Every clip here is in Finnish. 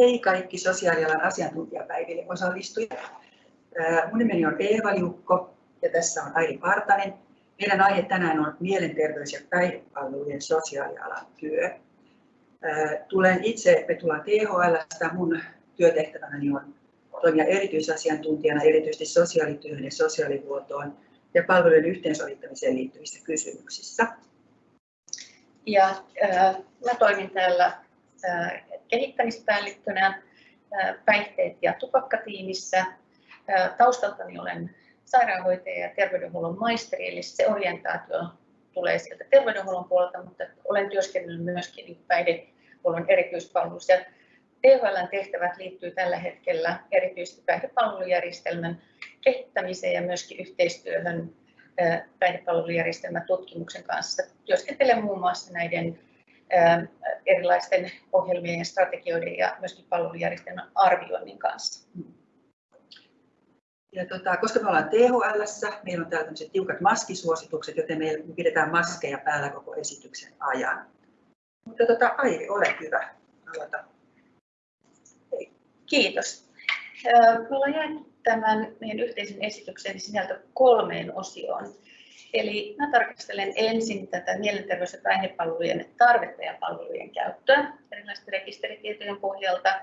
Hei kaikki sosiaalialan asiantuntijapäiville osallistujat. Mun nimeni on Eeva Jukko ja tässä on Airi Partanen. Meidän aihe tänään on mielenterveys- ja päihdepalvelujen sosiaalialan työ. Tulen itse, me tullaan THLstä, mun työtehtävänäni on toimia erityisasiantuntijana erityisesti sosiaalityöhön ja sosiaalihuoltoon ja palvelujen yhteensovittamiseen liittyvissä kysymyksissä. Ja äh, mä toimin täällä äh, kehittämispäällikkönä päihteet- ja tupakkatiimissä. Taustaltani olen sairaanhoitaja ja terveydenhuollon maisteri, eli se orientaatio tulee sieltä terveydenhuollon puolelta, mutta olen työskennellyt myöskin päihdehuollon erityispalveluissa. THLn tehtävät liittyy tällä hetkellä erityisesti päihdepalvelujärjestelmän kehittämiseen ja myöskin yhteistyöhön päihdepalvelujärjestelmän tutkimuksen kanssa. Työskentelen muun muassa näiden erilaisten ohjelmien ja strategioiden ja myöskin palvelujärjestelmän arvioinnin kanssa. Ja tota, koska me ollaan THL, meillä on täällä tiukat maskisuositukset, joten me pidetään maskeja päällä koko esityksen ajan. Mutta tota, Airi, ole hyvä. Aloita. Kiitos. Me ollaan jäänyt tämän meidän yhteisen esityksen sisältö kolmeen osioon. Eli mä tarkastelen ensin tätä mielenterveys- ja päihdepalvelujen tarvetta ja palvelujen käyttöä erilaisten rekisteritietojen pohjalta.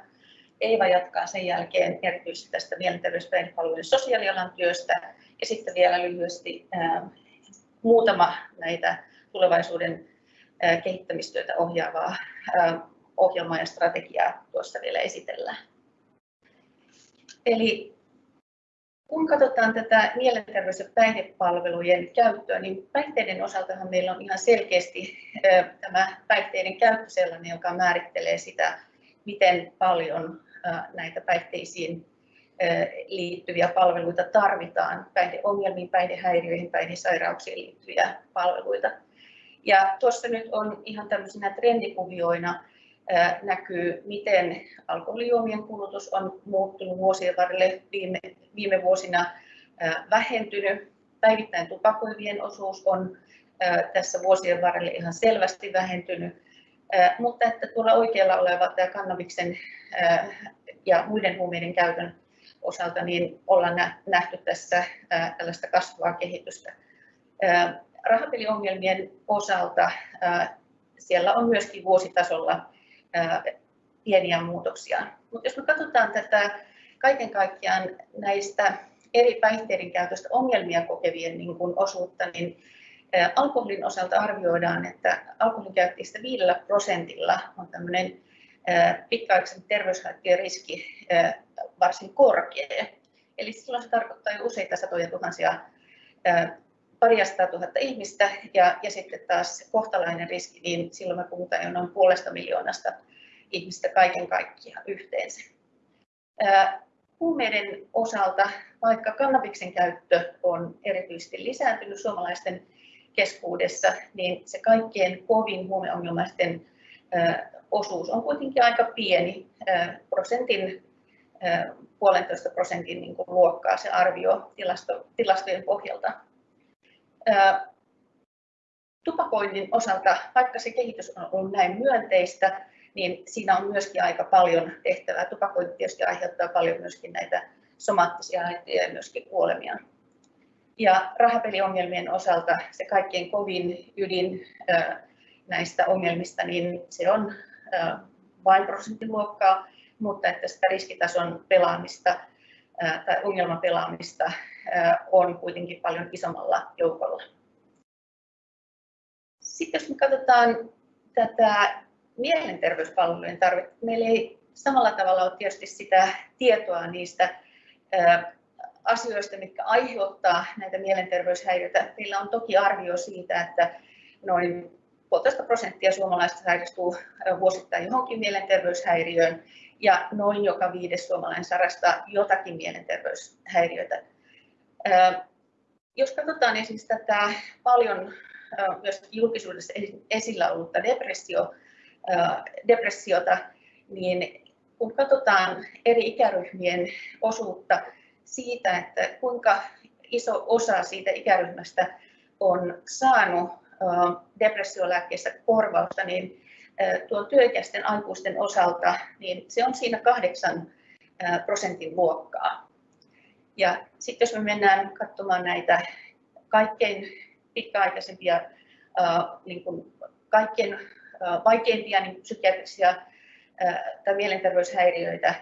Eeva jatkaa sen jälkeen erityisesti tästä mielenterveys- ja päihdepalvelujen sosiaalialan työstä ja sitten vielä lyhyesti ää, muutama näitä tulevaisuuden ää, kehittämistyötä ohjaavaa ää, ohjelmaa ja strategiaa tuossa vielä esitellään. Eli kun katsotaan tätä mielenterveys- ja päihdepalvelujen käyttöä, niin päihteiden osaltahan meillä on ihan selkeästi tämä päihteiden käyttö sellainen, joka määrittelee sitä, miten paljon näitä päihteisiin liittyviä palveluita tarvitaan, päihdeongelmiin, päihdehäiriöihin, päihdesairauksiin liittyviä palveluita. Ja tuossa nyt on ihan tämmöisenä trendikuvioina näkyy, miten alkoholijuomien kulutus on muuttunut vuosien varrelle viime, viime vuosina vähentynyt. Päivittäin tupakoivien osuus on tässä vuosien varrelle ihan selvästi vähentynyt, mutta että tuolla oikealla oleva tämä kannabiksen ja muiden huumeiden käytön osalta niin ollaan nähty tässä tällaista kasvavaa kehitystä. Rahapeliongelmien osalta siellä on myöskin vuositasolla pieniä muutoksia. Mutta jos me katsotaan tätä kaiken kaikkiaan näistä eri päihteiden käytöstä ongelmia kokevien niin kuin osuutta, niin alkoholin osalta arvioidaan, että alkoholin käyttäjistä 5 prosentilla on tämmöinen pitkäaikaisen terveyshaittojen riski varsin korkea. Eli silloin se tarkoittaa jo useita satoja tuhansia paria tuhatta ihmistä ja, ja sitten taas kohtalainen riski, niin silloin me puhutaan jo noin puolesta miljoonasta ihmistä kaiken kaikkiaan yhteensä. Huumeiden osalta, vaikka kannabiksen käyttö on erityisesti lisääntynyt suomalaisten keskuudessa, niin se kaikkien kovin huumeongelmaisten osuus on kuitenkin aika pieni, prosentin, puolentoista prosentin niin luokkaa se arvio tilasto, tilastojen pohjalta. Tupakoinnin osalta, vaikka se kehitys on ollut näin myönteistä, niin siinä on myöskin aika paljon tehtävää. Tupakointi tietysti aiheuttaa paljon myöskin näitä somaattisia haittoja ja myöskin kuolemia. Ja rahapeliongelmien osalta se kaikkein kovin ydin näistä ongelmista, niin se on vain prosenttiluokkaa, mutta että sitä riskitason pelaamista tai ongelmapelaamista on kuitenkin paljon isommalla joukolla. Sitten jos me katsotaan tätä mielenterveyspalvelujen tarvetta, meillä ei samalla tavalla ole tietysti sitä tietoa niistä asioista, mitkä aiheuttaa näitä mielenterveyshäiriöitä. Meillä on toki arvio siitä, että noin puolitoista prosenttia suomalaisista sairastuu vuosittain johonkin mielenterveyshäiriöön ja noin joka viides suomalainen sairastaa jotakin mielenterveyshäiriötä. Jos katsotaan esimerkiksi tätä paljon myös julkisuudessa esillä ollutta depressio, depressiota, niin kun katsotaan eri ikäryhmien osuutta siitä, että kuinka iso osa siitä ikäryhmästä on saanut depressiolääkkeestä korvausta, niin tuon työikäisten aikuisten osalta, niin se on siinä kahdeksan prosentin luokkaa. Ja sitten jos me mennään katsomaan näitä kaikkein pitkäaikaisempia, niin kuin kaikkein vaikeimpia niin psykiatrisia tai mielenterveyshäiriöitä,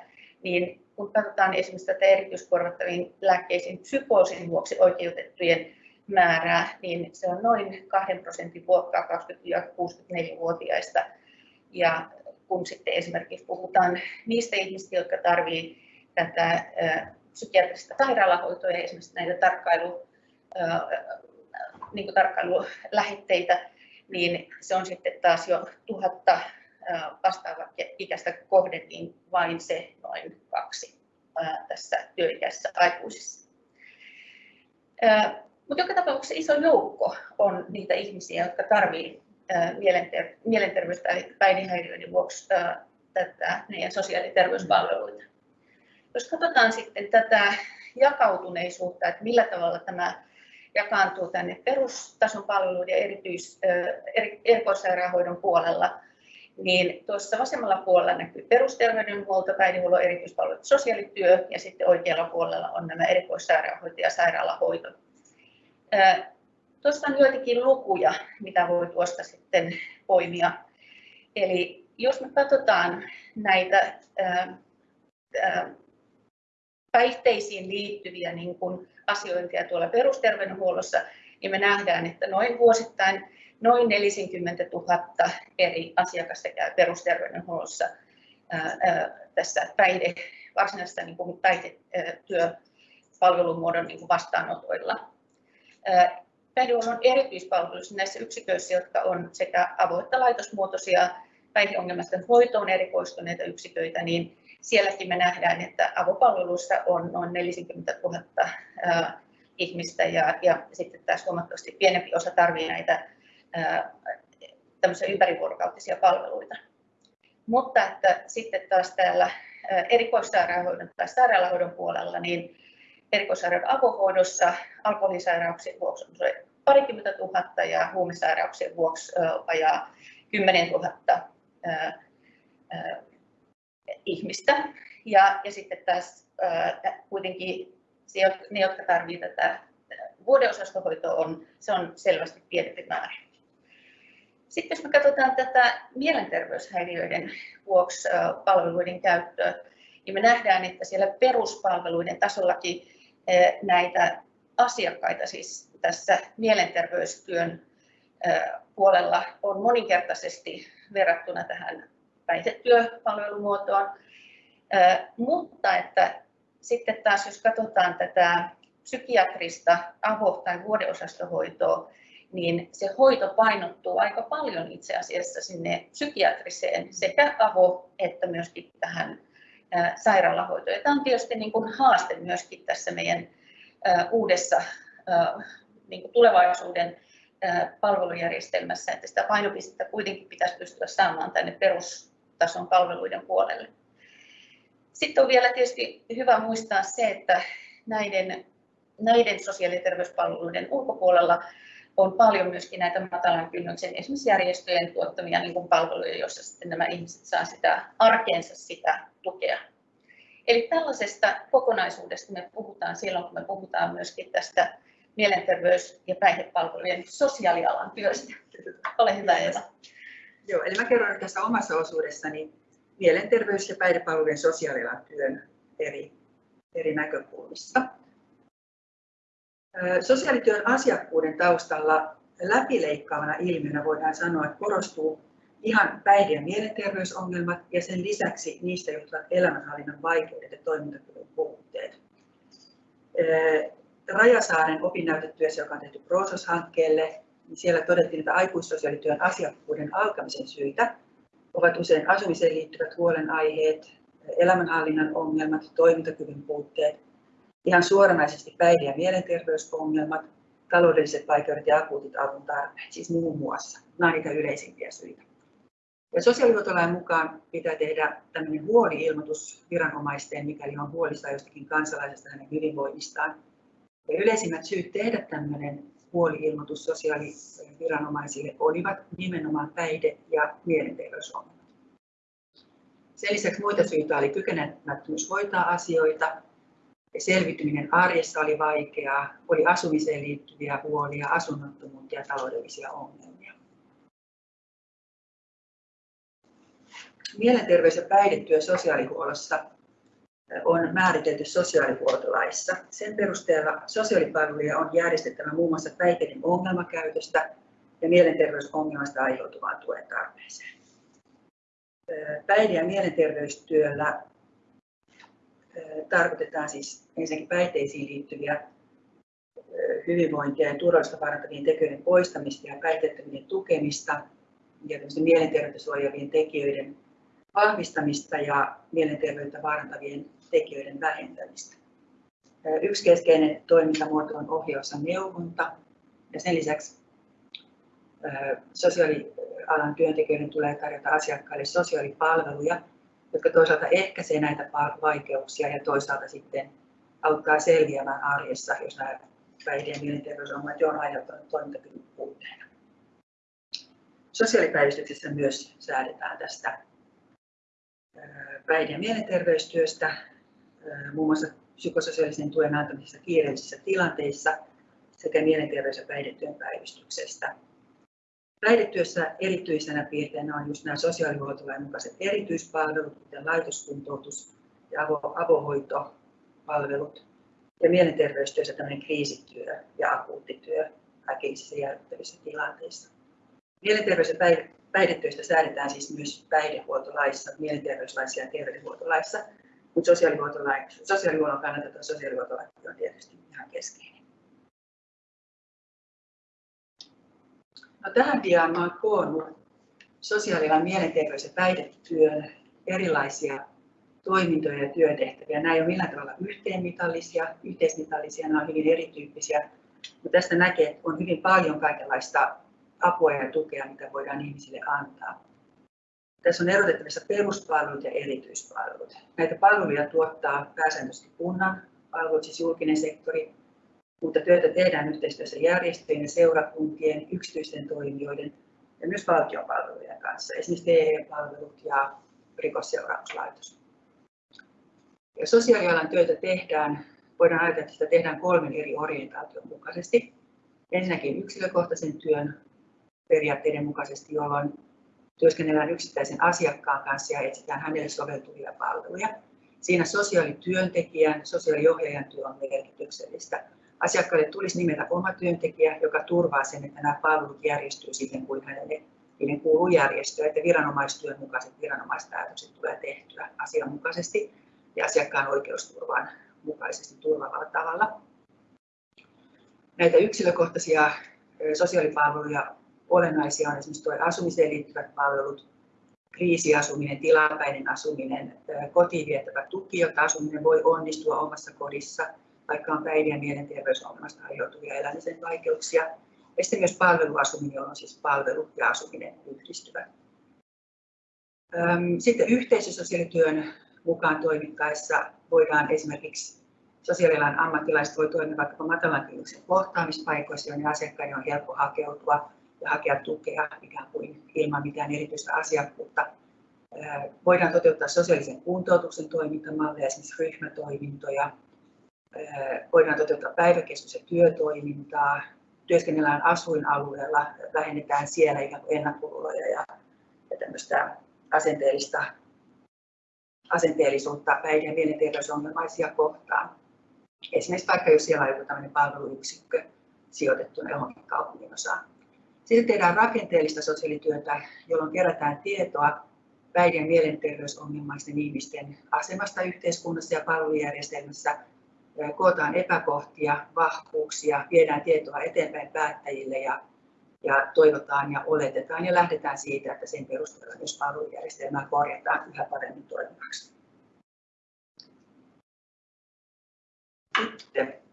niin kun katsotaan esimerkiksi tätä erityiskorvattaviin lääkkeisiin psykoosin vuoksi oikeutettujen määrää, niin se on noin 2 prosentin luokkaa 20-64-vuotiaista. Ja kun sitten esimerkiksi puhutaan niistä ihmistä, jotka tarvitsevat tätä psykiatrista sairaalahoitoa ja esimerkiksi näitä tarkkailu, niin tarkkailulähetteitä, niin se on sitten taas jo tuhatta vastaava ikäistä kohden, niin vain se noin kaksi tässä työikäisessä aikuisissa. Mutta joka tapauksessa iso joukko on niitä ihmisiä, jotka tarvitsevat mielenter- mielenterveys- tai päihdehäiriöiden vuoksi tätä meidän sosiaali- ja terveyspalveluita. Jos katsotaan sitten tätä jakautuneisuutta, että millä tavalla tämä jakaantuu tänne perustason palveluiden ja erityis, erikoissairaanhoidon puolella, niin tuossa vasemmalla puolella näkyy perusterveydenhuolto, päihdehuollon erityispalvelut, sosiaalityö ja sitten oikealla puolella on nämä erikoissairaanhoito ja sairaalahoito. Tuosta on joitakin lukuja, mitä voi tuosta sitten poimia. Eli jos me katsotaan näitä päihteisiin liittyviä niin kuin asiointia tuolla perusterveydenhuollossa, niin me nähdään, että noin vuosittain noin 40 000 eri asiakasta käy perusterveydenhuollossa tässä päihde, varsinaisessa niin kuin päihdetyöpalvelumuodon niin kuin vastaanotoilla. Päihdehuollon erityispalveluissa näissä yksiköissä, jotka on sekä avo- että laitosmuotoisia päihdeongelmaisten hoitoon erikoistuneita yksiköitä, niin sielläkin me nähdään, että avopalveluissa on noin 40 000 ihmistä ja, ja sitten taas huomattavasti pienempi osa tarvitsee näitä tämmöisiä ympärivuorokautisia palveluita. Mutta että sitten taas täällä erikoissairaanhoidon tai sairaalahoidon puolella, niin erikoissairaanhoidon avohoidossa alkoholisairauksien vuoksi on parikymmentä tuhatta ja huumesairauksien vuoksi vajaa 10 000 ihmistä. Ja, ja sitten taas ää, kuitenkin se, ne, jotka tarvitsevat tätä vuodeosastohoitoa, on, se on selvästi pienempi määrä. Sitten jos me katsotaan tätä mielenterveyshäiriöiden vuoksi palveluiden käyttöä, niin me nähdään, että siellä peruspalveluiden tasollakin näitä asiakkaita, siis tässä mielenterveystyön puolella on moninkertaisesti verrattuna tähän päihdetyöpalvelumuotoon. Mutta että sitten taas jos katsotaan tätä psykiatrista avo- tai vuodeosastohoitoa, niin se hoito painottuu aika paljon itse asiassa sinne psykiatriseen sekä avo- että myöskin tähän sairaalahoitoon. Tämä on tietysti niin kuin haaste myöskin tässä meidän uudessa niin kuin tulevaisuuden palvelujärjestelmässä, että sitä painopistettä kuitenkin pitäisi pystyä saamaan tänne perustason palveluiden puolelle. Sitten on vielä tietysti hyvä muistaa se, että näiden, näiden sosiaali- ja terveyspalveluiden ulkopuolella on paljon myöskin näitä matalan kynnyksen esimerkiksi järjestöjen tuottamia niin kuin palveluja, joissa sitten nämä ihmiset saa sitä arkeensa sitä tukea. Eli tällaisesta kokonaisuudesta me puhutaan silloin, kun me puhutaan myöskin tästä mielenterveys- ja päihdepalvelujen sosiaalialan työstä. Ole hyvä Eva. Joo, eli mä kerron tässä omassa osuudessani mielenterveys- ja päihdepalvelujen sosiaalialan työn eri, eri näkökulmista. Sosiaalityön asiakkuuden taustalla läpileikkaavana ilmiönä voidaan sanoa, että korostuu ihan päihde- ja mielenterveysongelmat ja sen lisäksi niistä johtuvat elämänhallinnan vaikeudet ja toimintakyvyn puutteet. Rajasaaren opinnäytetyössä, joka on tehty Proosos-hankkeelle, niin siellä todettiin, että aikuissosiaalityön asiakkuuden alkamisen syitä ovat usein asumiseen liittyvät huolenaiheet, elämänhallinnan ongelmat, toimintakyvyn puutteet, ihan suoranaisesti päihde- ja mielenterveysongelmat, taloudelliset vaikeudet ja akuutit avun tarpeet, siis muun muassa. Nämä ovat niitä yleisimpiä syitä. Ja sosiaalihuoltolain mukaan pitää tehdä tämmöinen huoli-ilmoitus viranomaisteen, mikäli on huolista jostakin kansalaisesta hänen hyvinvoinnistaan. Ja yleisimmät syyt tehdä tämmöinen huoli-ilmoitus sosiaaliviranomaisille olivat nimenomaan päihde- ja mielenterveysongelmat. Sen lisäksi muita syitä oli kykenemättömyys hoitaa asioita, selvityminen arjessa oli vaikeaa, oli asumiseen liittyviä huolia, asunnottomuutta ja taloudellisia ongelmia. Mielenterveys- ja päihdetyö sosiaalihuollossa on määritelty sosiaalihuoltolaissa. Sen perusteella sosiaalipalveluja on järjestettävä muun muassa päihteiden ongelmakäytöstä ja mielenterveysongelmasta aiheutuvaan tuen tarpeeseen. Päihde- ja mielenterveystyöllä tarkoitetaan siis ensinnäkin päihteisiin liittyviä hyvinvointia ja turvallista parantavien tekijöiden poistamista ja päihteettömien tukemista ja mielenterveyttä suojaavien tekijöiden vahvistamista ja mielenterveyttä vaarantavien tekijöiden vähentämistä. Yksi keskeinen toimintamuoto on ohjaus ja neuvonta ja sen lisäksi sosiaalialan työntekijöiden tulee tarjota asiakkaille sosiaalipalveluja, jotka toisaalta ehkäisee näitä vaikeuksia ja toisaalta sitten auttaa selviämään arjessa, jos nämä päihde- ja mielenterveysongelmat on aiheuttanut toimintakyvyn puutteena. Sosiaalipäivystyksessä myös säädetään tästä päihde- ja mielenterveystyöstä, muun muassa psykososiaalisen tuen antamisesta kiireellisissä tilanteissa sekä mielenterveys- ja päihdetyön päivystyksestä. Päihdetyössä erityisenä piirteinä on just nämä sosiaalihuoltolain mukaiset erityispalvelut, kuten laitoskuntoutus ja avo- avohoitopalvelut. Ja mielenterveystyössä tämmöinen kriisityö ja akuuttityö äkillisissä järkyttävissä tilanteissa. Mielenterveys- ja päihdetyöstä säädetään siis myös päihdehuoltolaissa, mielenterveyslaissa ja terveydenhuoltolaissa, mutta sosiaalihuollon kannalta tuo sosiaalihuoltolaki on tietysti ihan keskeinen. No, tähän diaan olen koonnut sosiaalialan mielenterveys- ja päihdetyön erilaisia toimintoja ja työtehtäviä. Nämä ei ole millään tavalla yhteenmitallisia, yhteismitallisia, nämä ovat hyvin erityyppisiä. Mutta tästä näkee, että on hyvin paljon kaikenlaista apua ja tukea, mitä voidaan ihmisille antaa. Tässä on erotettavissa peruspalvelut ja erityispalvelut. Näitä palveluja tuottaa pääsääntöisesti kunnan palvelut, siis julkinen sektori, mutta työtä tehdään yhteistyössä järjestöjen, seurakuntien, yksityisten toimijoiden ja myös valtion palvelujen kanssa, esimerkiksi TE-palvelut ja rikosseuraamuslaitos. Ja sosiaalialan työtä tehdään, voidaan ajatella, että sitä tehdään kolmen eri orientaation mukaisesti. Ensinnäkin yksilökohtaisen työn periaatteiden mukaisesti, jolloin työskennellään yksittäisen asiakkaan kanssa ja etsitään hänelle soveltuvia palveluja. Siinä sosiaalityöntekijän, sosiaaliohjaajan työ on merkityksellistä. Asiakkaalle tulisi nimetä oma työntekijä, joka turvaa sen, että nämä palvelut järjestyy siten kuin hänelle niiden kuuluu järjestöä, että viranomaistyön mukaiset viranomaispäätökset tulee tehtyä asianmukaisesti ja asiakkaan oikeusturvan mukaisesti turvavalla tavalla. Näitä yksilökohtaisia sosiaalipalveluja olennaisia on esimerkiksi tuo asumiseen liittyvät palvelut, kriisiasuminen, tilapäinen asuminen, kotiin viettävä tuki, jotta asuminen voi onnistua omassa kodissa, vaikka on ja mielenterveysongelmasta aiheutuvia elämisen vaikeuksia. Ja sitten myös palveluasuminen, jolloin siis palvelu ja asuminen yhdistyvät. Sitten yhteisösosiaalityön mukaan toimittaessa voidaan esimerkiksi sosiaalialan ammattilaiset voi toimia vaikkapa matalan kohtaamispaikoissa, joihin asiakkaiden on helppo hakeutua hakea tukea ikään kuin ilman mitään erityistä asiakkuutta. Voidaan toteuttaa sosiaalisen kuntoutuksen toimintamalleja, esimerkiksi ryhmätoimintoja. Voidaan toteuttaa päiväkeskus- ja työtoimintaa. Työskennellään asuinalueella, vähennetään siellä ikään kuin ennakkoluuloja ja, tämmöistä asenteellista, asenteellisuutta päihde- ja mielenterveysongelmaisia kohtaan. Esimerkiksi vaikka jos siellä on joku palveluyksikkö sijoitettuna johonkin kaupungin osaan. Sitten tehdään rakenteellista sosiaalityötä, jolloin kerätään tietoa päihde- ja mielenterveysongelmaisten ihmisten asemasta yhteiskunnassa ja palvelujärjestelmässä. Kootaan epäkohtia, vahvuuksia, viedään tietoa eteenpäin päättäjille ja, ja toivotaan ja oletetaan ja lähdetään siitä, että sen perusteella myös palvelujärjestelmää korjataan yhä paremmin toimivaksi. Sitten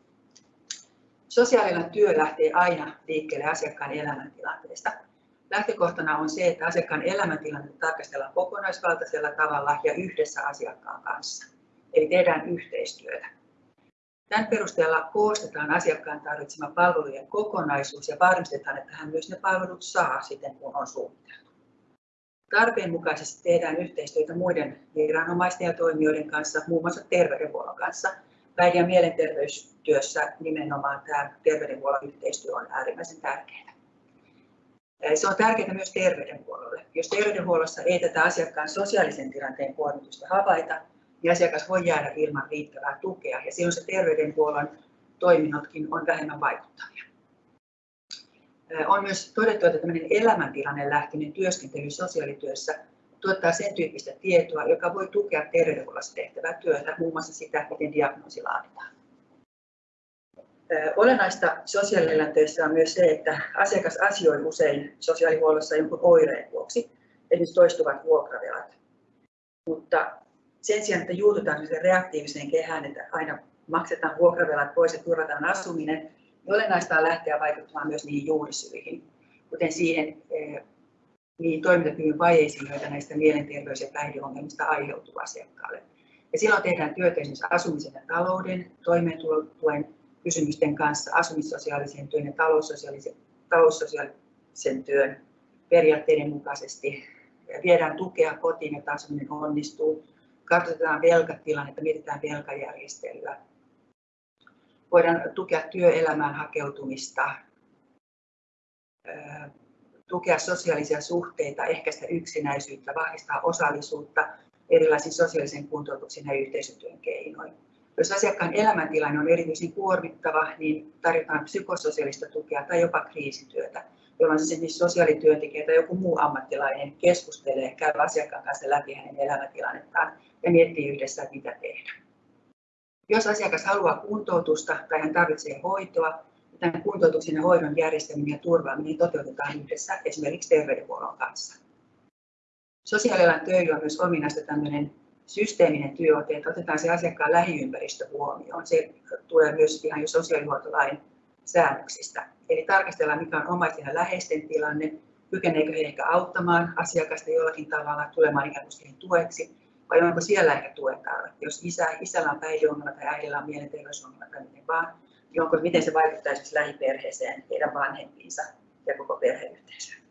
Sosiaalinen työ lähtee aina liikkeelle asiakkaan elämäntilanteesta. Lähtökohtana on se, että asiakkaan elämäntilannetta tarkastellaan kokonaisvaltaisella tavalla ja yhdessä asiakkaan kanssa. Eli tehdään yhteistyötä. Tämän perusteella koostetaan asiakkaan tarvitsema palvelujen kokonaisuus ja varmistetaan, että hän myös ne palvelut saa siten, kun on suunniteltu. Tarpeen mukaisesti tehdään yhteistyötä muiden viranomaisten ja toimijoiden kanssa, muun muassa terveydenhuollon kanssa. Päihde- ja mielenterveystyössä nimenomaan tämä terveydenhuollon yhteistyö on äärimmäisen tärkeää. Se on tärkeää myös terveydenhuollolle. Jos terveydenhuollossa ei tätä asiakkaan sosiaalisen tilanteen kuormitusta havaita, niin asiakas voi jäädä ilman riittävää tukea ja silloin se terveydenhuollon toiminnotkin on vähemmän vaikuttavia. On myös todettu, että tämmöinen elämäntilanne lähtöinen työskentely sosiaalityössä tuottaa sen tyyppistä tietoa, joka voi tukea terveydenhuollossa tehtävää työtä, muun muassa sitä, miten diagnoosi laaditaan. Olennaista sosiaalialan töissä on myös se, että asiakas asioi usein sosiaalihuollossa jonkun oireen vuoksi, esimerkiksi toistuvat vuokravelat. Mutta sen sijaan, että juututaan reaktiiviseen kehään, että aina maksetaan vuokravelat pois ja turvataan asuminen, niin olennaista on lähteä vaikuttamaan myös niihin juurisyihin, kuten siihen niihin toimintakyvyn vajeisiin, joita näistä mielenterveys- ja päihdeongelmista aiheutuu asiakkaalle. Ja silloin tehdään työtä esimerkiksi asumisen ja talouden, toimeentulotuen kysymysten kanssa, asumissosiaalisen työn ja taloussosiaalisen, taloussosiaalisen työn periaatteiden mukaisesti. Ja viedään tukea kotiin, että asuminen onnistuu katsotaan velkatilannetta, mietitään velkajärjestelyä. Voidaan tukea työelämään hakeutumista, tukea sosiaalisia suhteita, ehkäistä yksinäisyyttä, vahvistaa osallisuutta erilaisin sosiaalisen kuntoutuksen ja yhteisötyön keinoin. Jos asiakkaan elämäntilanne on erityisen kuormittava, niin tarjotaan psykososiaalista tukea tai jopa kriisityötä, jolloin siis sosiaalityöntekijä tai joku muu ammattilainen keskustelee, käy asiakkaan kanssa läpi hänen elämäntilannettaan ja miettii yhdessä, mitä tehdä. Jos asiakas haluaa kuntoutusta tai hän tarvitsee hoitoa, tämän kuntoutuksen ja hoidon järjestäminen ja turvaaminen toteutetaan yhdessä esimerkiksi terveydenhuollon kanssa. Sosiaalialan töillä on myös ominaista tämmöinen systeeminen työote, että otetaan se asiakkaan lähiympäristö huomioon. Se tulee myös ihan jo sosiaalihuoltolain säännöksistä. Eli tarkastellaan, mikä on omaisten ja läheisten tilanne, kykeneekö he ehkä auttamaan asiakasta jollakin tavalla tulemaan ikään kuin tueksi, vai onko siellä ehkä tuen tarve. Jos isä, isällä on päihdeongelma tai äidillä on mielenterveysongelma tai miten vaan, onko, miten se vaikuttaa esimerkiksi lähiperheeseen, heidän vanhempiinsa ja koko perheyhteisöön.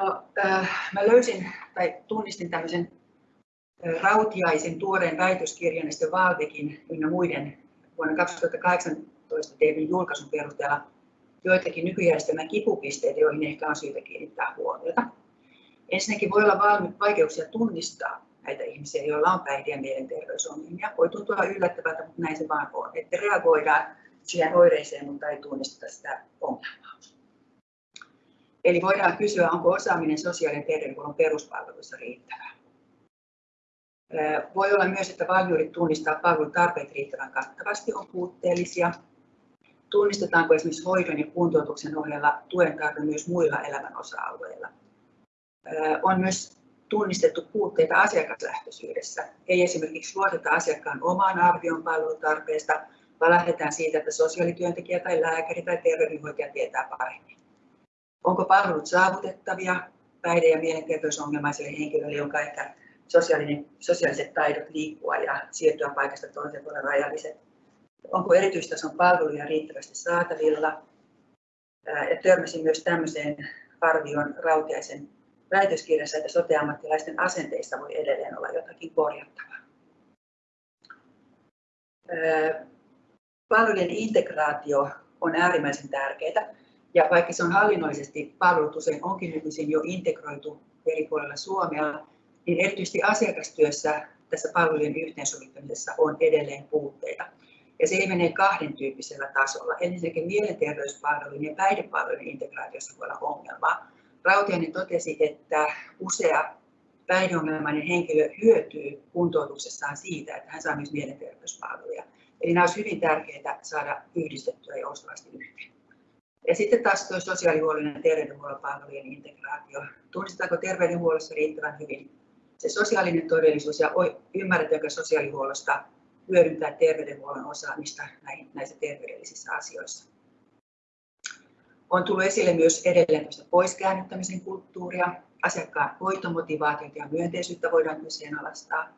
No, äh, mä löysin tai tunnistin tämmöisen äh, Rautiaisen tuoreen väitöskirjan ja sitten Valvekin ynnä muiden vuonna 2018 tehdyn julkaisun perusteella joitakin nykyjärjestelmän kipupisteitä, joihin ehkä on syytä kiinnittää huomiota. Ensinnäkin voi olla vaikeuksia tunnistaa näitä ihmisiä, joilla on päihde- ja mielenterveysongelmia. Voi tuntua yllättävältä, mutta näin se vaan on. Että reagoidaan siihen oireeseen, mutta ei tunnisteta sitä ongelmaa. Eli voidaan kysyä, onko osaaminen sosiaali- ja terveydenhuollon peruspalveluissa riittävää. Voi olla myös, että valmiudet tunnistaa palvelun tarpeet riittävän kattavasti on puutteellisia. Tunnistetaanko esimerkiksi hoidon ja kuntoutuksen ohella tuen tarve myös muilla elämän osa-alueilla. On myös tunnistettu puutteita asiakaslähtöisyydessä. Ei esimerkiksi luoteta asiakkaan omaan arvioon palvelutarpeesta, vaan lähdetään siitä, että sosiaalityöntekijä tai lääkäri tai terveydenhoitaja tietää paremmin. Onko palvelut saavutettavia päihde- ja mielenterveysongelmaiselle henkilölle, jonka ehkä sosiaaliset taidot liikkua ja siirtyä paikasta toiseen puolelle rajalliset. Onko erityistason palveluja riittävästi saatavilla? Ja törmäsin myös tämmöiseen arvioon Rautiaisen väitöskirjassa, että soteammattilaisten asenteissa voi edelleen olla jotakin korjattavaa. Palvelujen integraatio on äärimmäisen tärkeää. Ja vaikka se on hallinnollisesti, palvelut usein onkin nykyisin jo integroitu eri puolilla Suomea, niin erityisesti asiakastyössä tässä palvelujen yhteensovittamisessa on edelleen puutteita. Ja se menee kahden tyyppisellä tasolla. Ensinnäkin mielenterveyspalvelujen ja päihdepalvelujen integraatiossa voi olla ongelmaa. Rautiainen totesi, että usea päihdeongelmainen henkilö hyötyy kuntoutuksessaan siitä, että hän saa myös mielenterveyspalveluja. Eli nämä olisi hyvin tärkeää saada yhdistettyä joustavasti yhteen. Ja sitten taas tuo sosiaalihuollon ja terveydenhuollon palvelujen integraatio. Tunnistetaanko terveydenhuollossa riittävän hyvin se sosiaalinen todellisuus ja ymmärretäänkö sosiaalihuollosta hyödyntää terveydenhuollon osaamista näissä terveydellisissä asioissa. On tullut esille myös edelleen poiskäännyttämisen kulttuuria, asiakkaan hoitomotivaatiota ja myönteisyyttä voidaan kyseenalaistaa.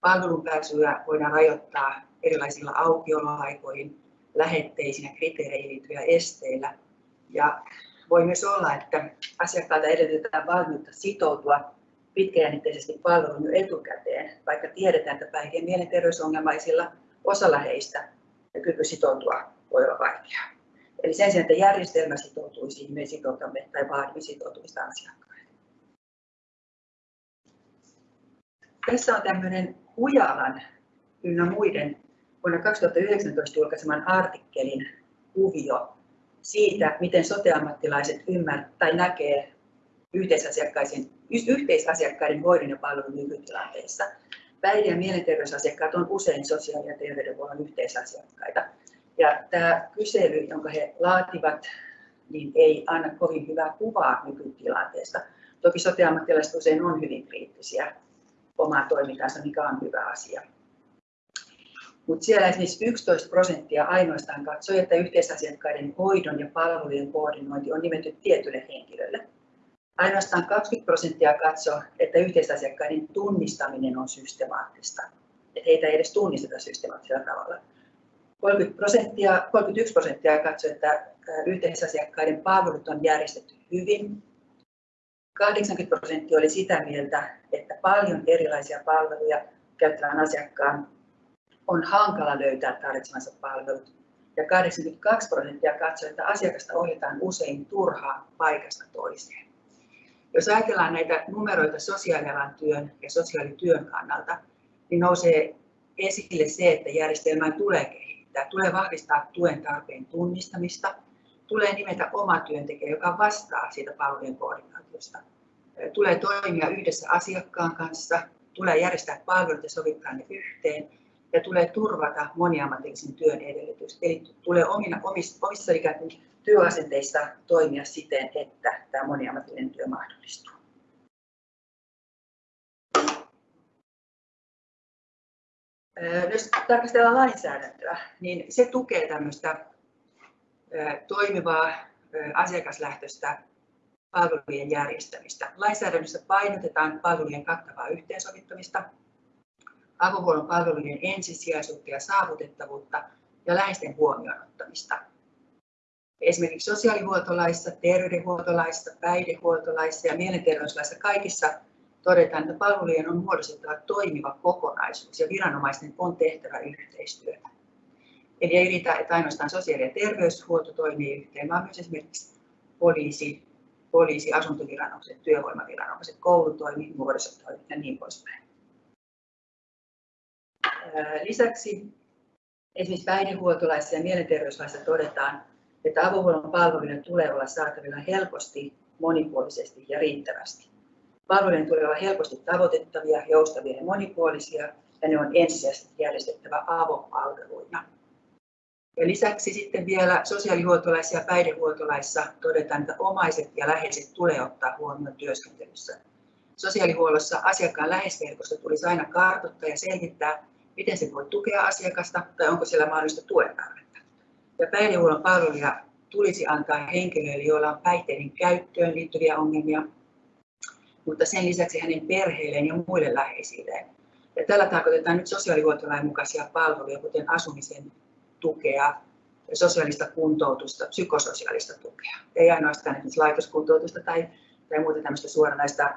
Palvelun pääsyä voidaan rajoittaa erilaisilla aukioloaikoihin, lähetteisiin ja kriteereihin liittyvillä esteillä. Ja voi myös olla, että asiakkaalta edellytetään valmiutta sitoutua pitkäjännitteisesti palveluun jo etukäteen, vaikka tiedetään, että päihde- ja mielenterveysongelmaisilla osalla heistä kyky sitoutua voi olla vaikeaa. Eli sen sijaan, että järjestelmä sitoutuisi, me sitoutamme tai vaadimme sitoutumista asiakkaille. Tässä on tämmöinen Hujalan ynnä muiden vuonna 2019 julkaiseman artikkelin kuvio siitä, miten soteammattilaiset ymmärtävät tai näkee yhteisasiakkaiden, yhteisasiakkaiden hoidon ja palvelun nykytilanteessa. Päihde- ja mielenterveysasiakkaat on usein sosiaali- ja terveydenhuollon yhteisasiakkaita. Ja tämä kysely, jonka he laativat, niin ei anna kovin hyvää kuvaa nykytilanteesta. Toki soteammattilaiset usein on hyvin kriittisiä omaa toimintaansa, mikä on hyvä asia. Mutta siellä esimerkiksi 11 prosenttia ainoastaan katsoi, että yhteisasiakkaiden hoidon ja palvelujen koordinointi on nimetty tietylle henkilölle. Ainoastaan 20 prosenttia katsoi, että yhteisasiakkaiden tunnistaminen on systemaattista. Että heitä ei edes tunnisteta systemaattisella tavalla. 30 prosenttia, 31 prosenttia katsoi, että yhteisasiakkaiden palvelut on järjestetty hyvin. 80 prosenttia oli sitä mieltä, että paljon erilaisia palveluja käyttävän asiakkaan on hankala löytää tarvitsemansa palvelut. Ja 82 prosenttia katsoi, että asiakasta ohjataan usein turhaa paikasta toiseen. Jos ajatellaan näitä numeroita sosiaalialan työn ja sosiaalityön kannalta, niin nousee esille se, että järjestelmään tulee kehittää, tulee vahvistaa tuen tarpeen tunnistamista, tulee nimetä oma työntekijä, joka vastaa siitä palvelujen koordinaatiosta. Tulee toimia yhdessä asiakkaan kanssa, tulee järjestää palvelut ja sovittaa ne yhteen ja tulee turvata moniammatillisen työn edellytys. Eli tulee omina, omissa, omissa ikään kuin työasenteissa toimia siten, että tämä moniammatillinen työ mahdollistuu. Jos tarkastellaan lainsäädäntöä, niin se tukee tämmöistä toimivaa asiakaslähtöistä palvelujen järjestämistä. Lainsäädännössä painotetaan palvelujen kattavaa yhteensovittamista, avohuollon palvelujen ensisijaisuutta ja saavutettavuutta ja läheisten huomioon ottamista. Esimerkiksi sosiaalihuoltolaissa, terveydenhuoltolaissa, päihdehuoltolaissa ja mielenterveyslaissa kaikissa todetaan, että palvelujen on muodostettava toimiva kokonaisuus ja viranomaisten on tehtävä yhteistyötä. Eli ei riitä, että ainoastaan sosiaali- ja terveyshuolto toimii yhteen, vaan myös esimerkiksi poliisi, poliisi asuntoviranomaiset, työvoimaviranomaiset, koulutoimi, nuorisotoimi ja niin poispäin. Lisäksi esimerkiksi päihdehuoltolaissa ja mielenterveyslaissa todetaan, että avohuollon palvelujen tulee olla saatavilla helposti, monipuolisesti ja riittävästi. Palvelujen tulee olla helposti tavoitettavia, joustavia ja monipuolisia, ja ne on ensisijaisesti järjestettävä avopalveluina. Ja lisäksi sitten vielä sosiaalihuoltolaissa ja päihdehuoltolaissa todetaan, että omaiset ja läheiset tulee ottaa huomioon työskentelyssä. Sosiaalihuollossa asiakkaan läheisverkosto tulisi aina kartoittaa ja selvittää, miten se voi tukea asiakasta tai onko siellä mahdollista tuen tarvetta. Ja päihdehuollon palveluja tulisi antaa henkilöille, joilla on päihteiden käyttöön liittyviä ongelmia, mutta sen lisäksi hänen perheilleen ja muille läheisilleen. Ja tällä tarkoitetaan nyt sosiaalihuoltolain mukaisia palveluja, kuten asumisen tukea, sosiaalista kuntoutusta, psykososiaalista tukea. Ei ainoastaan esimerkiksi laitoskuntoutusta tai, tai muuta tämmöistä suoranaista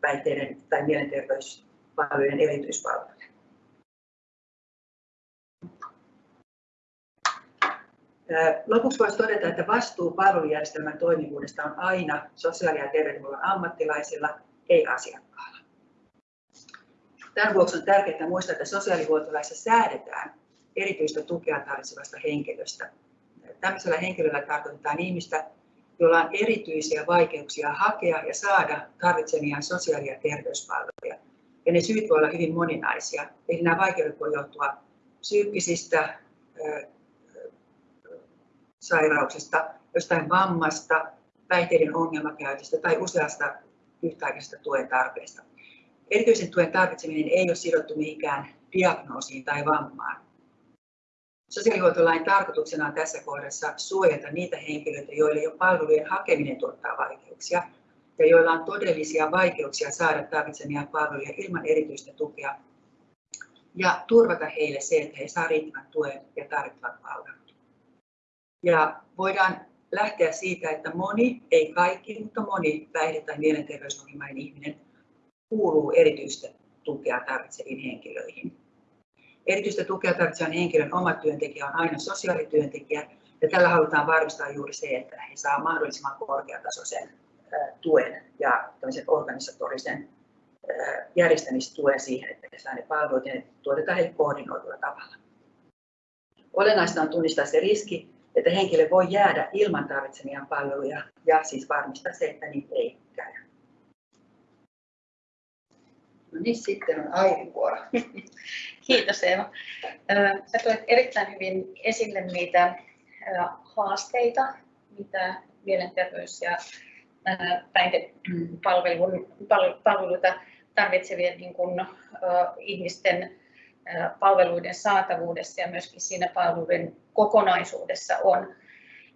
päihteiden tai mielenterveyspalvelujen erityispalveluja. Lopuksi voisi todeta, että vastuu palvelujärjestelmän toimivuudesta on aina sosiaali- ja terveydenhuollon ammattilaisilla, ei asiakkaalla. Tämän vuoksi on tärkeää muistaa, että sosiaalihuoltolaissa säädetään erityistä tukea tarvitsevasta henkilöstä. Tällaisella henkilöllä tarkoitetaan ihmistä, jolla on erityisiä vaikeuksia hakea ja saada tarvitsemiaan sosiaali- ja terveyspalveluja. Ja ne syyt voivat olla hyvin moninaisia. Eli nämä vaikeudet voivat johtua psyykkisistä sairauksista, jostain vammasta, päihteiden ongelmakäytöstä tai useasta yhtäaikaisesta tuen tarpeesta. Erityisen tuen tarvitseminen ei ole sidottu mihinkään diagnoosiin tai vammaan. Sosiaalihuoltolain tarkoituksena on tässä kohdassa suojata niitä henkilöitä, joille jo palvelujen hakeminen tuottaa vaikeuksia ja joilla on todellisia vaikeuksia saada tarvitsemia palveluja ilman erityistä tukea ja turvata heille se, että he saavat riittävän tuen ja tarvittavat palvelut. Ja voidaan lähteä siitä, että moni, ei kaikki, mutta moni päihde- tai mielenterveysongelmainen ihminen kuuluu erityistä tukea tarvitseviin henkilöihin. Erityistä tukea tarvitsevan henkilön oma työntekijä on aina sosiaalityöntekijä, ja tällä halutaan varmistaa juuri se, että he saavat mahdollisimman korkeatasoisen tuen ja organisatorisen järjestämistuen siihen, että he saavat ne palvelut ja ne tuotetaan heille koordinoidulla tavalla. Olennaista on tunnistaa se riski, että henkilö voi jäädä ilman tarvitsemia palveluja ja siis varmistaa se, että niitä ei käy. No niin, sitten on Airin vuoro. Kiitos Eeva. Sä toit erittäin hyvin esille niitä haasteita, mitä mielenterveys- ja päihdepalveluita tarvitsevien niin kuin, ihmisten palveluiden saatavuudessa ja myöskin siinä palveluiden kokonaisuudessa on.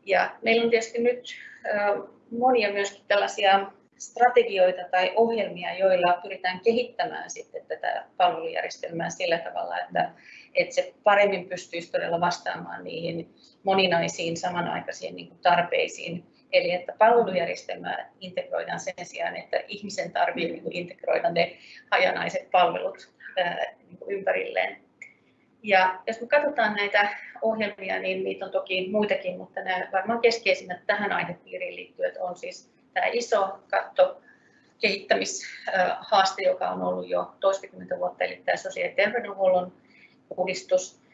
Ja meillä on tietysti nyt monia myöskin tällaisia strategioita tai ohjelmia, joilla pyritään kehittämään sitten tätä palvelujärjestelmää sillä tavalla, että, että se paremmin pystyisi todella vastaamaan niihin moninaisiin samanaikaisiin niin tarpeisiin. Eli että palvelujärjestelmää integroidaan sen sijaan, että ihmisen tarvitsee niin integroida ne hajanaiset palvelut ympärilleen. Ja jos me katsotaan näitä ohjelmia, niin niitä on toki muitakin, mutta nämä varmaan keskeisimmät tähän aihepiiriin liittyen on siis tämä iso katto kehittämishaaste, joka on ollut jo toistakymmentä vuotta, eli tämä sosiaali- ja terveydenhuollon uudistus.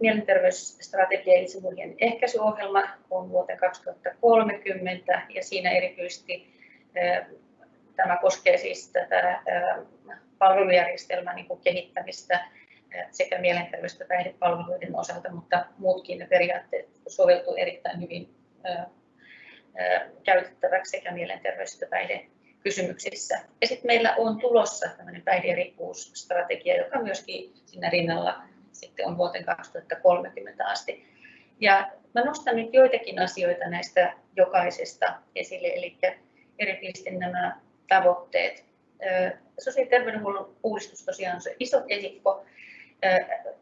Mielenterveysstrategia ja itsemurhien ehkäisyohjelma on vuoteen 2030 ja siinä erityisesti tämä koskee siis tätä palvelujärjestelmän niin kehittämistä sekä mielenterveys- että päihdepalveluiden osalta, mutta muutkin periaatteet soveltuu erittäin hyvin käytettäväksi sekä mielenterveys- että päihdekysymyksissä. Ja sitten meillä on tulossa tämmöinen päihderikkuusstrategia, joka myöskin siinä rinnalla sitten on vuoteen 2030 asti. Ja mä nostan nyt joitakin asioita näistä jokaisesta esille, eli erityisesti nämä tavoitteet. Sosiaali- ja terveydenhuollon uudistus tosiaan on se iso kehikko,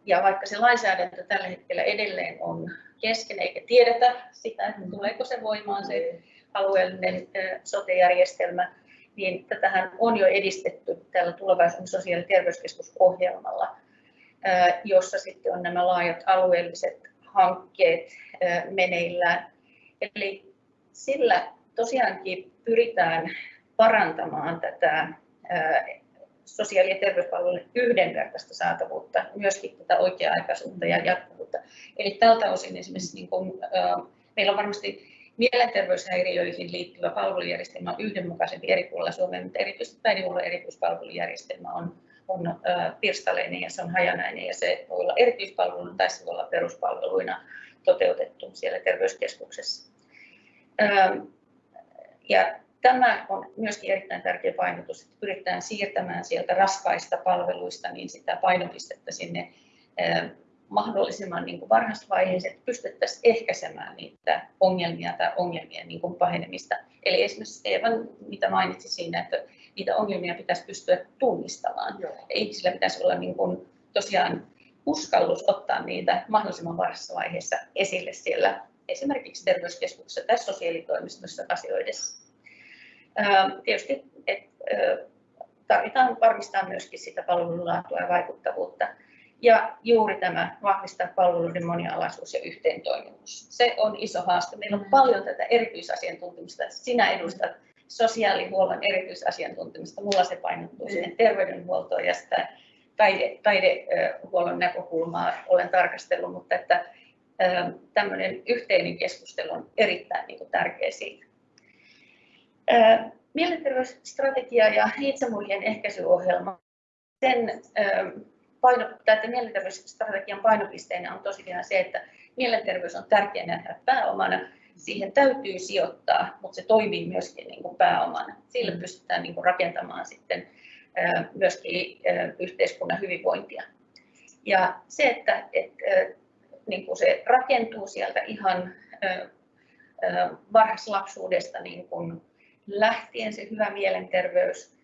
ja vaikka se lainsäädäntö tällä hetkellä edelleen on kesken eikä tiedetä sitä, että tuleeko se voimaan se alueellinen sote-järjestelmä, niin tätähän on jo edistetty tällä tulevaisuuden sosiaali- ja terveyskeskusohjelmalla, jossa sitten on nämä laajat alueelliset hankkeet meneillään. Eli sillä tosiaankin pyritään parantamaan tätä sosiaali- ja terveyspalvelujen yhdenvertaista saatavuutta, myöskin tätä oikea-aikaisuutta ja jatkuvuutta. Eli tältä osin esimerkiksi niin kuin, meillä on varmasti mielenterveyshäiriöihin liittyvä palvelujärjestelmä on yhdenmukaisempi eri puolilla Suomea, mutta erityisesti päihdehuollon erityispalvelujärjestelmä on, on pirstaleinen ja se on hajanainen ja se voi olla erityispalveluna tai se voi olla peruspalveluina toteutettu siellä terveyskeskuksessa. Ja Tämä on myöskin erittäin tärkeä painotus, että pyritään siirtämään sieltä raskaista palveluista niin sitä painopistettä sinne mahdollisimman niin kuin varhaisvaiheeseen, että pystyttäisiin ehkäisemään niitä ongelmia tai ongelmien niin kuin pahenemista. Eli esimerkiksi Eevan, mitä mainitsi siinä, että niitä ongelmia pitäisi pystyä tunnistamaan. Joo. Ja ihmisillä pitäisi olla niin kuin, tosiaan uskallus ottaa niitä mahdollisimman varhaisessa vaiheessa esille siellä esimerkiksi terveyskeskuksessa tai sosiaalitoimistossa asioidessa. Tietysti et, tarvitaan varmistaa myöskin sitä palvelun laatua ja vaikuttavuutta. Ja juuri tämä vahvistaa palveluiden monialaisuus ja yhteentoimivuus. Se on iso haaste. Meillä on paljon tätä erityisasiantuntemusta. Sinä edustat sosiaalihuollon erityisasiantuntemusta. Mulla se painottuu mm. sinne terveydenhuoltoon ja sitä taide, taidehuollon näkökulmaa olen tarkastellut, mutta että tämmöinen yhteinen keskustelu on erittäin niin kuin, tärkeä siitä. Mielenterveysstrategia ja itsemurhien ehkäisyohjelma, sen paino, että mielenterveysstrategian painopisteenä on tosiaan se, että mielenterveys on tärkeä nähdä pääomana. Siihen täytyy sijoittaa, mutta se toimii myöskin niin kuin pääomana. Sillä mm. pystytään niin kuin rakentamaan sitten myöskin yhteiskunnan hyvinvointia. Ja se, että, että niin kuin se rakentuu sieltä ihan varhaislapsuudesta niin kuin lähtien se hyvä mielenterveys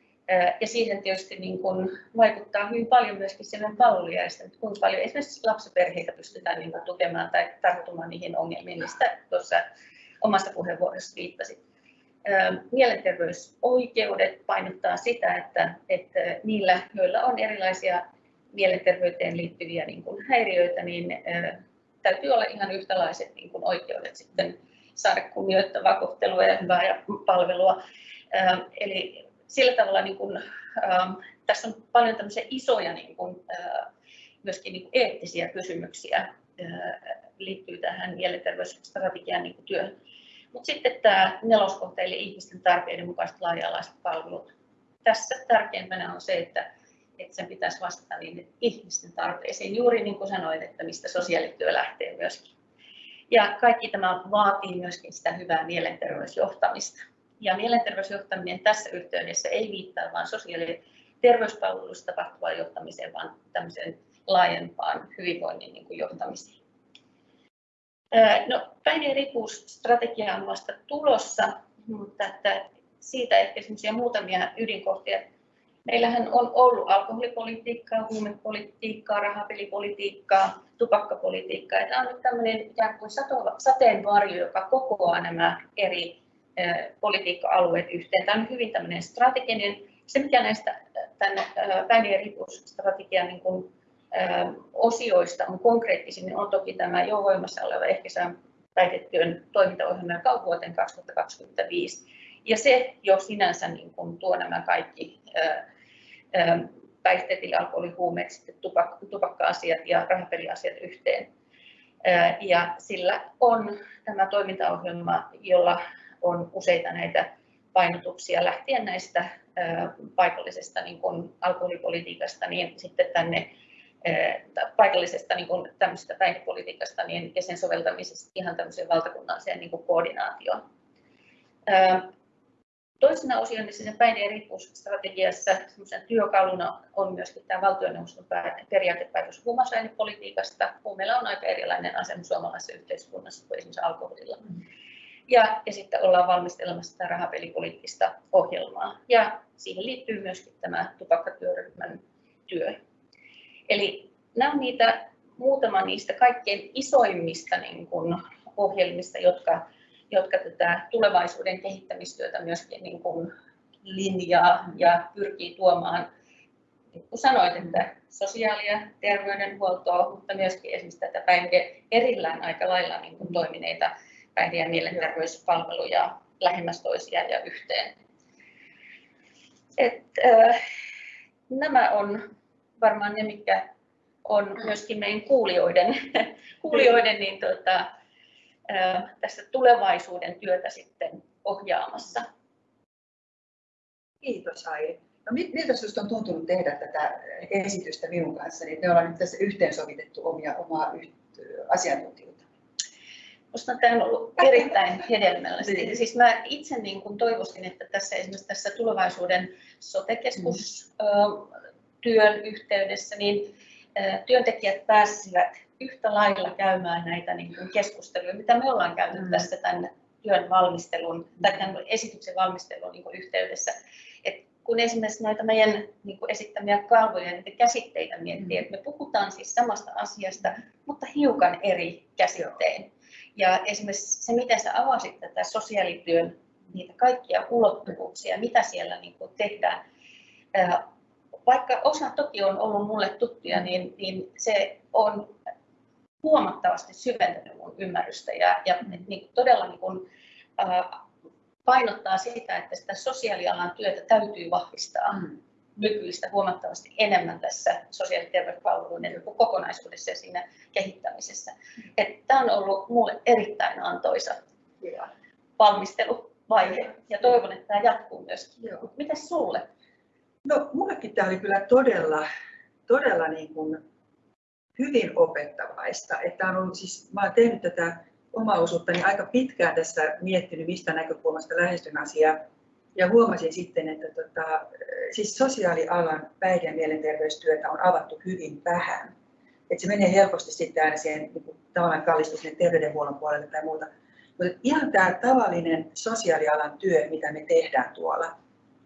Ja siihen tietysti niin kuin vaikuttaa hyvin paljon myöskin sen palvelujärjestelmä, kuinka paljon esimerkiksi lapsiperheitä pystytään niin kuin tukemaan tai tarttumaan niihin ongelmiin, mistä tuossa omassa puheenvuorossa viittasit. Mielenterveysoikeudet painottaa sitä, että, että niillä, joilla on erilaisia mielenterveyteen liittyviä niin kuin häiriöitä, niin täytyy olla ihan yhtälaiset niin kuin oikeudet sitten saada kunnioittavaa kohtelua ja hyvää palvelua. Eli sillä tavalla niin kuin, tässä on paljon tämmöisiä isoja niin kuin, myöskin niin kuin eettisiä kysymyksiä liittyy tähän mielenterveysstrategian niin kuin työhön. Mutta sitten tämä neloskohta, eli ihmisten tarpeiden mukaiset laaja-alaiset palvelut. Tässä tärkeimpänä on se, että, että sen pitäisi vastata niin ihmisten tarpeisiin, juuri niin kuin sanoit, että mistä sosiaalityö lähtee myöskin. Ja kaikki tämä vaatii myöskin sitä hyvää mielenterveysjohtamista. Ja mielenterveysjohtaminen tässä yhteydessä ei viittaa vain sosiaali- ja terveyspalveluista tapahtuvaan johtamiseen, vaan tämmöiseen laajempaan hyvinvoinnin niin kuin johtamiseen. No, päihde- ja riippuvuusstrategia on vasta tulossa, mutta että siitä ehkä muutamia ydinkohtia. Meillähän on ollut alkoholipolitiikkaa, huumepolitiikkaa, rahapelipolitiikkaa, tupakkapolitiikkaa. Tämä on nyt tämmöinen ikään kuin sateenvarjo, joka kokoaa nämä eri politiikka-alueet yhteen. Tämä on hyvin tämmöinen strateginen. Se, mikä näistä päihde- ja riippuvuusstrategian niin kuin osioista on konkreettisin, niin on toki tämä jo voimassa oleva ehkäisevän päihdetyön toimintaohjelma kaupuoteen 2025. Ja se jo sinänsä niin kuin tuo nämä kaikki päihteet, eli alkoholi, huumeet, sitten tupak- tupakka-asiat ja rahapeliasiat yhteen. Ja sillä on tämä toimintaohjelma, jolla on useita näitä painotuksia lähtien näistä paikallisesta niin kuin alkoholipolitiikasta niin sitten tänne paikallisesta niin kuin tämmöisestä päihdepolitiikasta niin, ja sen soveltamisesta ihan tämmöiseen valtakunnalliseen niin kuin koordinaatioon. Toisena osiona sen päihde- ja riippuvuusstrategiassa työkaluna on myöskin tämä valtioneuvoston periaatepäätös huumausainepolitiikasta. Huumeilla on aika erilainen asema suomalaisessa yhteiskunnassa kuin esimerkiksi alkoholilla. Ja, ja sitten ollaan valmistelemassa tätä rahapelipoliittista ohjelmaa. Ja siihen liittyy myöskin tämä tupakkatyöryhmän työ. Eli nämä on niitä, muutama niistä kaikkein isoimmista niin kuin, ohjelmista, jotka, jotka tätä tulevaisuuden kehittämistyötä myöskin niin kuin, linjaa ja pyrkii tuomaan, niin kuin sanoit, että sosiaali- ja terveydenhuoltoa, mutta myöskin esimerkiksi tätä päihde erillään aika lailla niin kuin, toimineita päihde- ja mielenterveyspalveluja lähemmäs toisiaan ja yhteen. Et, äh, nämä on varmaan ne, mitkä on myöskin meidän kuulijoiden, kuulijoiden niin tuota, tässä tulevaisuuden työtä sitten ohjaamassa. Kiitos Airi. No, miltä sinusta on tuntunut tehdä tätä esitystä minun kanssa? Niin me ollaan nyt tässä yhteensovitettu omia, omaa asiantuntijuutta. Minusta tämä on ollut erittäin hedelmällistä. niin. Siis mä itse niin kuin toivoisin, että tässä esimerkiksi tässä tulevaisuuden sotekeskus mm työn yhteydessä, niin työntekijät pääsisivät yhtä lailla käymään näitä niin kuin keskusteluja, mitä me ollaan käynyt mm. tässä tämän työn valmistelun tai tämän esityksen valmistelun niin kuin yhteydessä. Et kun esimerkiksi näitä meidän niin kuin esittämiä kalvoja ja käsitteitä miettii, mm. että me puhutaan siis samasta asiasta, mutta hiukan eri käsittein. Ja esimerkiksi se, miten sä avasit tätä sosiaalityön, niitä kaikkia ulottuvuuksia, mitä siellä niin kuin tehdään, vaikka osa toki on ollut mulle tuttuja, niin, niin se on huomattavasti syventänyt mun ymmärrystä ja, ja niin todella niin kuin, äh, painottaa sitä, että sitä sosiaalialan työtä täytyy vahvistaa mm. nykyistä huomattavasti enemmän tässä sosiaali- ja terveyspalveluiden kokonaisuudessa ja siinä kehittämisessä. Tämä on ollut minulle erittäin antoisa valmisteluvaihe ja toivon, että tämä jatkuu myös. Miten sinulle? No, mullekin tämä oli kyllä todella, todella niin kuin hyvin opettavaista. Että on ollut siis, mä olen tehnyt tätä omaa osuuttani aika pitkään tässä miettinyt, mistä näkökulmasta lähestyn asiaa. Ja huomasin sitten, että tota, siis sosiaalialan päihde- ja mielenterveystyötä on avattu hyvin vähän. Että se menee helposti sitten aina siihen niin kuin, terveydenhuollon puolelle tai muuta. Mutta ihan tämä tavallinen sosiaalialan työ, mitä me tehdään tuolla,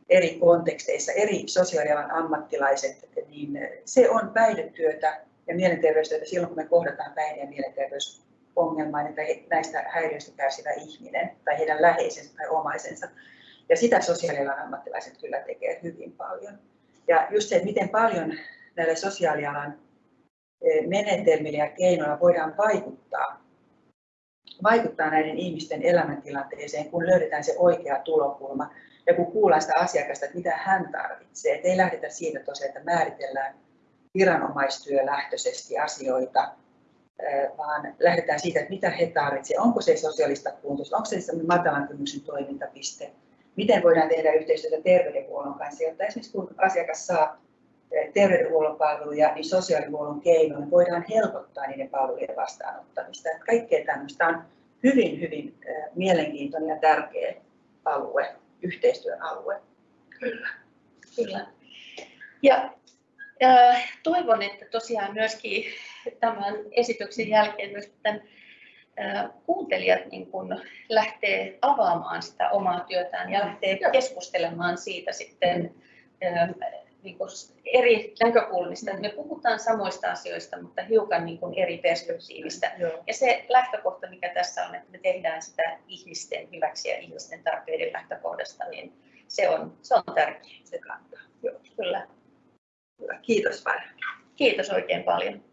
eri konteksteissa, eri sosiaalialan ammattilaiset, niin se on päihdetyötä ja mielenterveystyötä silloin, kun me kohdataan päihde- ja mielenterveysongelmainen tai näistä häiriöistä kärsivä ihminen tai heidän läheisensä tai omaisensa. Ja sitä sosiaalialan ammattilaiset kyllä tekee hyvin paljon. Ja just se, että miten paljon näillä sosiaalialan eh, menetelmillä ja keinoilla voidaan vaikuttaa, vaikuttaa näiden ihmisten elämäntilanteeseen, kun löydetään se oikea tulokulma ja kun kuullaan sitä asiakasta, että mitä hän tarvitsee. Et ei lähdetä siitä tosiaan, että määritellään viranomaistyölähtöisesti asioita, vaan lähdetään siitä, että mitä he tarvitsevat. Onko se sosiaalista kuntoutusta, onko se matalan kynnyksen toimintapiste, miten voidaan tehdä yhteistyötä terveydenhuollon kanssa, jotta esimerkiksi kun asiakas saa terveydenhuollon palveluja, niin sosiaalihuollon keinoin voidaan helpottaa niiden palvelujen vastaanottamista. Että kaikkea tämmöistä on hyvin, hyvin mielenkiintoinen ja tärkeä alue, yhteistyön alue. Kyllä. Kyllä. Ja toivon, että tosiaan myöskin tämän esityksen jälkeen myös tämän kuuntelijat niin kun lähtee avaamaan sitä omaa työtään ja lähtee keskustelemaan siitä sitten niin kuin eri näkökulmista. Me puhutaan samoista asioista, mutta hiukan niin kuin eri perspektiivistä. Ja se lähtökohta, mikä tässä on, että me tehdään sitä ihmisten hyväksi ja ihmisten tarpeiden lähtökohdasta, niin se on, se on tärkeää. Se kantaa. Joo, kyllä. Kiitos paljon. Kiitos oikein paljon.